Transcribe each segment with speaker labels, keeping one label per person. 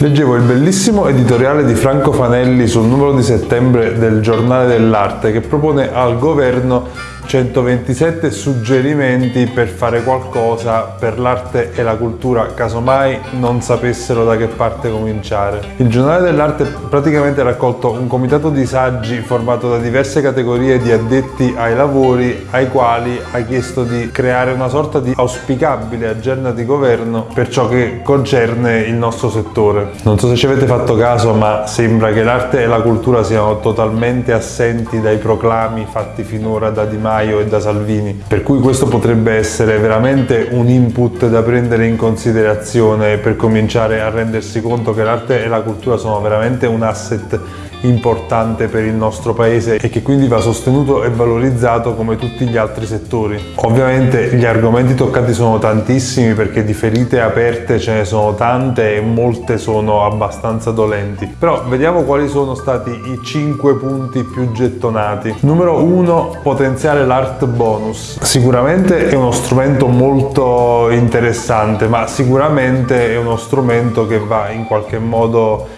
Speaker 1: Leggevo il bellissimo editoriale di Franco Fanelli sul numero di settembre del Giornale dell'Arte che propone al governo 127 suggerimenti per fare qualcosa per l'arte e la cultura, casomai non sapessero da che parte cominciare. Il giornale dell'arte praticamente ha raccolto un comitato di saggi formato da diverse categorie di addetti ai lavori ai quali ha chiesto di creare una sorta di auspicabile agenda di governo per ciò che concerne il nostro settore. Non so se ci avete fatto caso ma sembra che l'arte e la cultura siano totalmente assenti dai proclami fatti finora da Di Maio Maio e da Salvini, per cui questo potrebbe essere veramente un input da prendere in considerazione per cominciare a rendersi conto che l'arte e la cultura sono veramente un asset importante per il nostro paese e che quindi va sostenuto e valorizzato come tutti gli altri settori. Ovviamente gli argomenti toccati sono tantissimi perché di ferite aperte ce ne sono tante e molte sono abbastanza dolenti, però vediamo quali sono stati i 5 punti più gettonati. Numero 1 potenziare l'art bonus. Sicuramente è uno strumento molto interessante ma sicuramente è uno strumento che va in qualche modo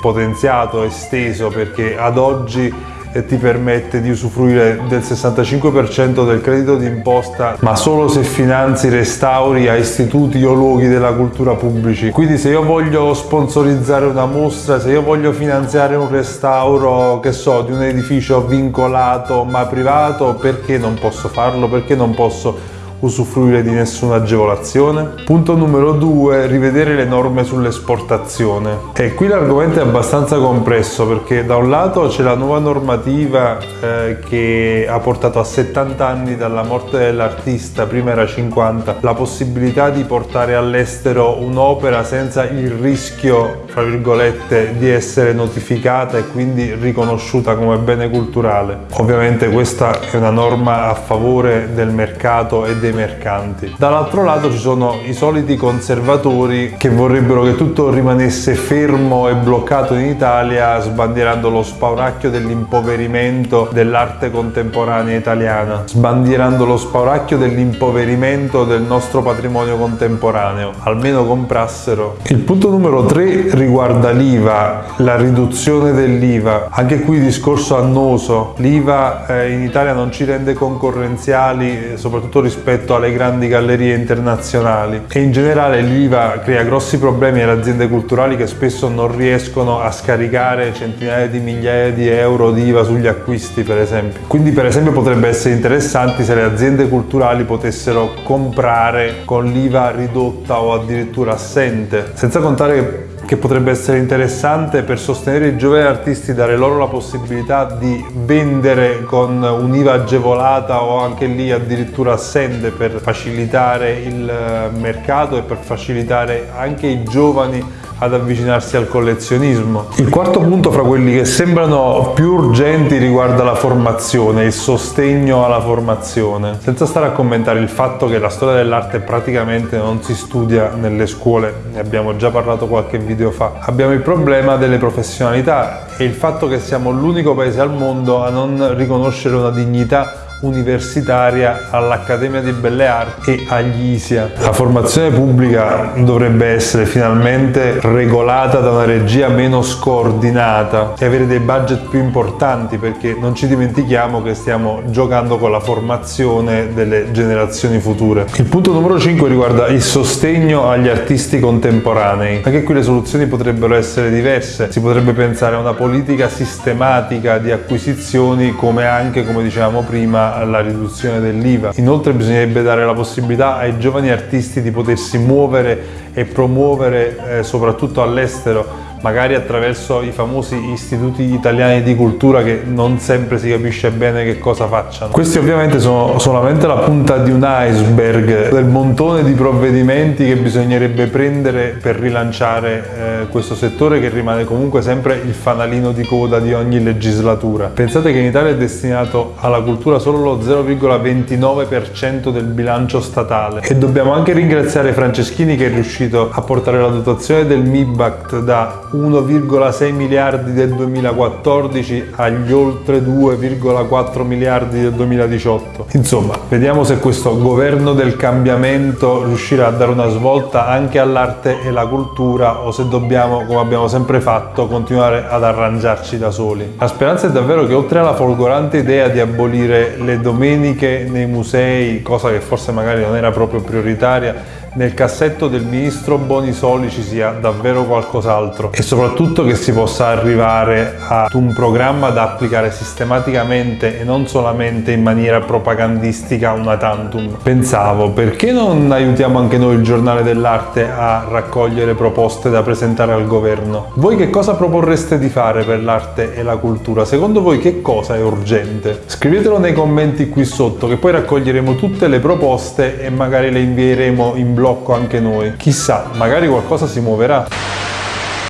Speaker 1: potenziato, esteso perché ad oggi eh, ti permette di usufruire del 65% del credito d'imposta ma solo se finanzi restauri a istituti o luoghi della cultura pubblici. Quindi se io voglio sponsorizzare una mostra se io voglio finanziare un restauro che so di un edificio vincolato ma privato perché non posso farlo? Perché non posso usufruire di nessuna agevolazione. Punto numero due, rivedere le norme sull'esportazione. E qui l'argomento è abbastanza compresso perché da un lato c'è la nuova normativa eh, che ha portato a 70 anni dalla morte dell'artista, prima era 50, la possibilità di portare all'estero un'opera senza il rischio, fra virgolette, di essere notificata e quindi riconosciuta come bene culturale. Ovviamente questa è una norma a favore del mercato e dei mercanti. Dall'altro lato ci sono i soliti conservatori che vorrebbero che tutto rimanesse fermo e bloccato in Italia sbandierando lo spauracchio dell'impoverimento dell'arte contemporanea italiana, sbandierando lo spauracchio dell'impoverimento del nostro patrimonio contemporaneo, almeno comprassero. Il punto numero 3 riguarda l'IVA, la riduzione dell'IVA, anche qui discorso annoso, l'IVA eh, in Italia non ci rende concorrenziali soprattutto rispetto rispetto alle grandi gallerie internazionali e in generale l'IVA crea grossi problemi alle aziende culturali che spesso non riescono a scaricare centinaia di migliaia di euro di IVA sugli acquisti per esempio. Quindi per esempio potrebbe essere interessante se le aziende culturali potessero comprare con l'IVA ridotta o addirittura assente, senza contare che che potrebbe essere interessante per sostenere i giovani artisti, dare loro la possibilità di vendere con un'IVA agevolata o anche lì addirittura assente per facilitare il mercato e per facilitare anche i giovani ad avvicinarsi al collezionismo. Il quarto punto fra quelli che sembrano più urgenti riguarda la formazione, il sostegno alla formazione. Senza stare a commentare il fatto che la storia dell'arte praticamente non si studia nelle scuole, ne abbiamo già parlato qualche video fa. Abbiamo il problema delle professionalità e il fatto che siamo l'unico paese al mondo a non riconoscere una dignità universitaria all'Accademia di Belle Arti e agli ISIA. La formazione pubblica dovrebbe essere finalmente regolata da una regia meno scordinata e avere dei budget più importanti perché non ci dimentichiamo che stiamo giocando con la formazione delle generazioni future. Il punto numero 5 riguarda il sostegno agli artisti contemporanei. Anche qui le soluzioni potrebbero essere diverse. Si potrebbe pensare a una politica sistematica di acquisizioni come anche, come dicevamo prima, alla riduzione dell'IVA. Inoltre bisognerebbe dare la possibilità ai giovani artisti di potersi muovere e promuovere eh, soprattutto all'estero magari attraverso i famosi istituti italiani di cultura che non sempre si capisce bene che cosa facciano. Questi ovviamente sono solamente la punta di un iceberg del montone di provvedimenti che bisognerebbe prendere per rilanciare eh, questo settore che rimane comunque sempre il fanalino di coda di ogni legislatura. Pensate che in Italia è destinato alla cultura solo lo 0,29% del bilancio statale e dobbiamo anche ringraziare Franceschini che è riuscito a portare la dotazione del MIBACT da 1,6 miliardi del 2014 agli oltre 2,4 miliardi del 2018. Insomma, vediamo se questo governo del cambiamento riuscirà a dare una svolta anche all'arte e alla cultura o se dobbiamo, come abbiamo sempre fatto, continuare ad arrangiarci da soli. La speranza è davvero che oltre alla folgorante idea di abolire le domeniche nei musei, cosa che forse magari non era proprio prioritaria, nel cassetto del ministro Bonisoli ci sia davvero qualcos'altro e soprattutto che si possa arrivare ad un programma da applicare sistematicamente e non solamente in maniera propagandistica una tantum. Pensavo, perché non aiutiamo anche noi il giornale dell'arte a raccogliere proposte da presentare al governo? Voi che cosa proporreste di fare per l'arte e la cultura? Secondo voi che cosa è urgente? Scrivetelo nei commenti qui sotto che poi raccoglieremo tutte le proposte e magari le invieremo in blog blocco anche noi. Chissà, magari qualcosa si muoverà.